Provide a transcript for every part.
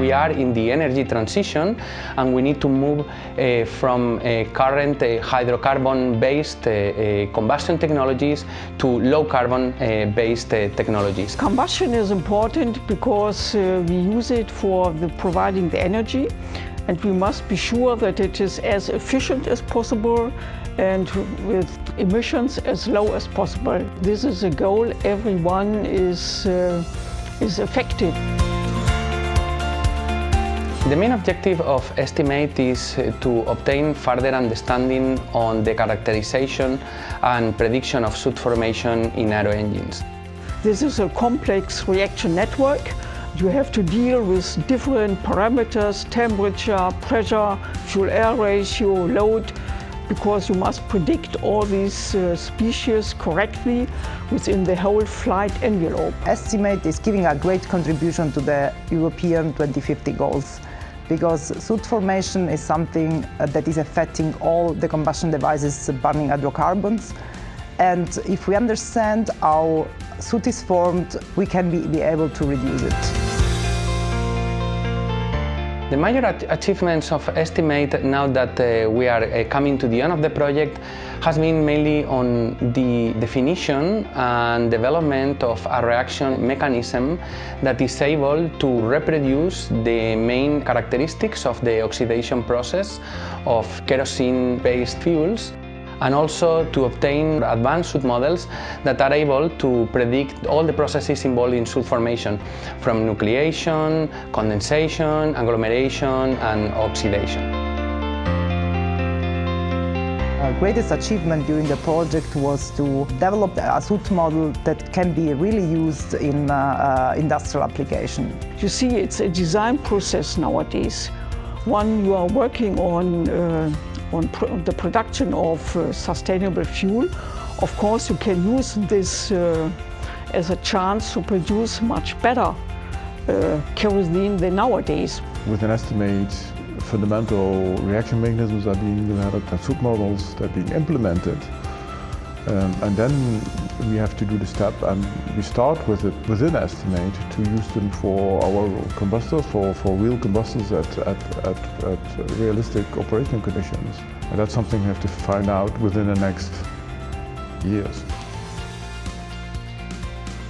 we are in the energy transition and we need to move uh, from uh, current uh, hydrocarbon-based uh, uh, combustion technologies to low-carbon-based uh, technologies. Combustion is important because we use it for the providing the energy and we must be sure that it is as efficient as possible and with emissions as low as possible. This is a goal everyone is, uh, is affected. The main objective of Estimate is uh, to obtain further understanding on the characterization and prediction of soot formation in aero engines. This is a complex reaction network. You have to deal with different parameters, temperature, pressure, fuel-air ratio, load, because you must predict all these uh, species correctly within the whole flight envelope. Estimate is giving a great contribution to the European 2050 goals because soot formation is something uh, that is affecting all the combustion devices burning hydrocarbons. And if we understand how soot is formed, we can be, be able to reduce it. The major achievements of Estimate now that uh, we are uh, coming to the end of the project has been mainly on the definition and development of a reaction mechanism that is able to reproduce the main characteristics of the oxidation process of kerosene-based fuels and also to obtain advanced soot models that are able to predict all the processes involved in soot formation, from nucleation, condensation, agglomeration and oxidation. Our greatest achievement during the project was to develop a soot model that can be really used in uh, uh, industrial application. You see, it's a design process nowadays. One you are working on uh, on pr the production of uh, sustainable fuel. Of course, you can use this uh, as a chance to produce much better uh, kerosene than nowadays. With an estimate, fundamental reaction mechanisms are being developed and soot models that are being implemented. Um, and then we have to do the step and we start with it within Estimate to use them for our combustors, for, for real combustors at, at, at, at realistic operating conditions. And that's something we have to find out within the next years.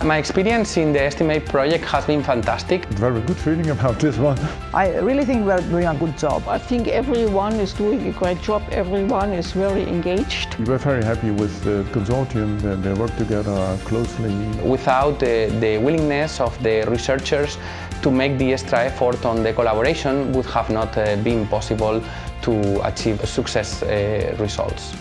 My experience in the Estimate project has been fantastic. Very good feeling about this one. I really think we're doing a good job. I think everyone is doing a great job. Everyone is very engaged. We're very happy with the consortium. They, they work together closely. Without the, the willingness of the researchers to make the extra effort on the collaboration would have not uh, been possible to achieve success uh, results.